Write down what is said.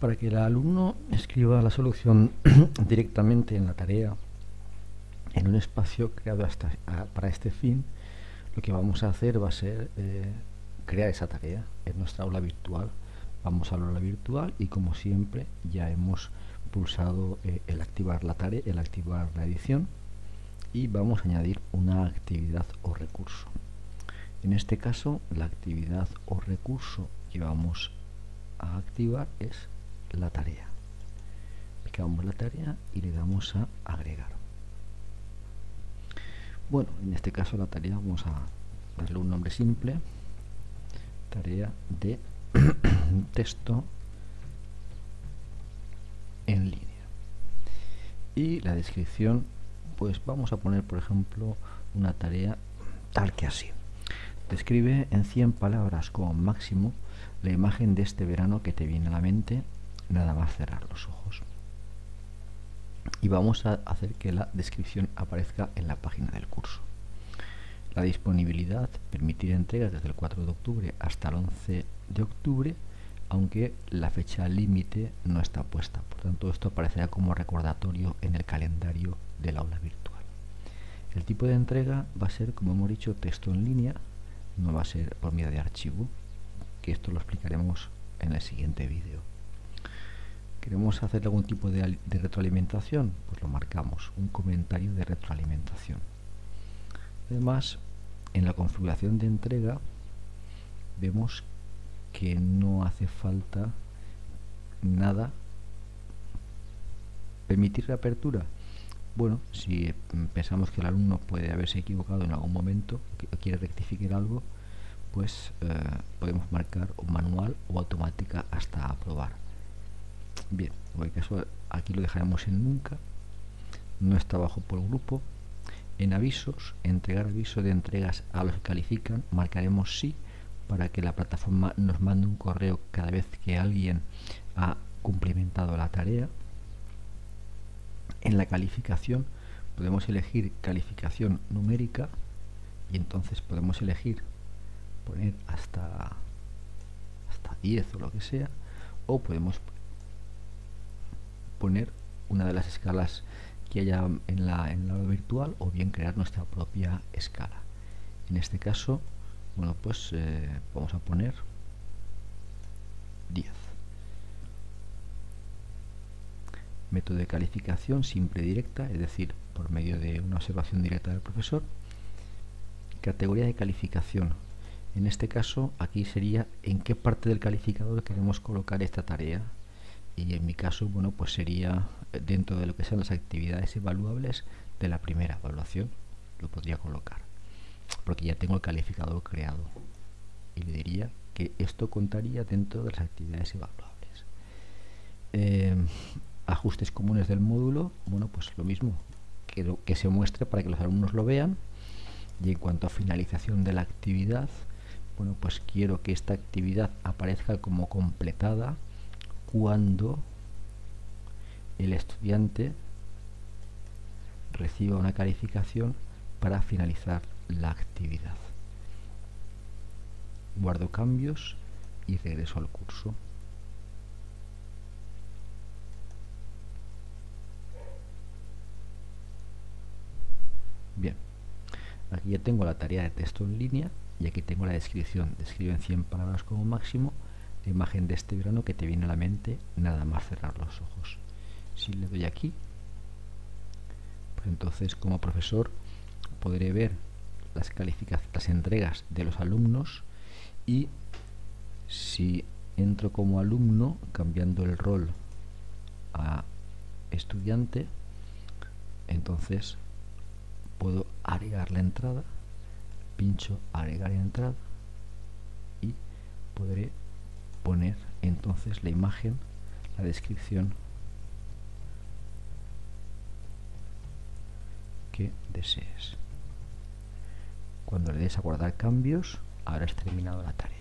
Para que el alumno escriba la solución directamente en la tarea, en un espacio creado para este fin, lo que vamos a hacer va a ser eh, crear esa tarea en nuestra aula virtual. Vamos a la aula virtual y como siempre ya hemos pulsado eh, el activar la tarea, el activar la edición y vamos a añadir una actividad o recurso. En este caso la actividad o recurso que vamos a activar es la tarea. Picamos la tarea y le damos a agregar. Bueno, en este caso la tarea vamos a darle un nombre simple. Tarea de texto en línea. Y la descripción, pues vamos a poner, por ejemplo, una tarea tal que así. Describe en 100 palabras como máximo la imagen de este verano que te viene a la mente nada más cerrar los ojos. Y vamos a hacer que la descripción aparezca en la página del curso. La disponibilidad permitir entregas desde el 4 de octubre hasta el 11 de octubre, aunque la fecha límite no está puesta. Por tanto, esto aparecerá como recordatorio en el calendario del aula virtual. El tipo de entrega va a ser, como hemos dicho, texto en línea, no va a ser por medio de archivo, que esto lo explicaremos en el siguiente vídeo. ¿Queremos hacer algún tipo de, retroalimentación? Pues lo marcamos, un comentario de retroalimentación. Además, en la configuración de entrega vemos que no hace falta nada permitir reapertura bueno, si pensamos que el alumno puede haberse equivocado en algún momento, que quiere rectificar algo, pues eh, podemos marcar un manual o automática hasta aprobar. Bien, en cualquier caso, aquí lo dejaremos en nunca. No está bajo por grupo. En avisos, entregar aviso de entregas a los que califican, marcaremos sí para que la plataforma nos mande un correo cada vez que alguien ha cumplimentado la tarea en la calificación podemos elegir calificación numérica y entonces podemos elegir poner hasta hasta 10 o lo que sea o podemos poner una de las escalas que haya en la, en la virtual o bien crear nuestra propia escala en este caso bueno pues eh, vamos a poner 10 método de calificación simple directa, es decir, por medio de una observación directa del profesor. Categoría de calificación. En este caso, aquí sería en qué parte del calificador queremos colocar esta tarea. Y en mi caso, bueno, pues sería dentro de lo que sean las actividades evaluables de la primera evaluación. Lo podría colocar. Porque ya tengo el calificador creado. Y le diría que esto contaría dentro de las actividades evaluables. Eh, ajustes comunes del módulo, bueno, pues lo mismo, que, que se muestre para que los alumnos lo vean. Y en cuanto a finalización de la actividad, bueno, pues quiero que esta actividad aparezca como completada cuando el estudiante reciba una calificación para finalizar la actividad. Guardo cambios y regreso al curso. Bien, aquí ya tengo la tarea de texto en línea y aquí tengo la descripción. Describe en 100 palabras como máximo imagen de este verano que te viene a la mente nada más cerrar los ojos. Si le doy aquí, pues entonces como profesor podré ver las las entregas de los alumnos y si entro como alumno cambiando el rol a estudiante entonces puedo agregar la entrada pincho agregar entrada y podré poner entonces la imagen la descripción que desees. Cuando le des a guardar cambios habrás terminado la tarea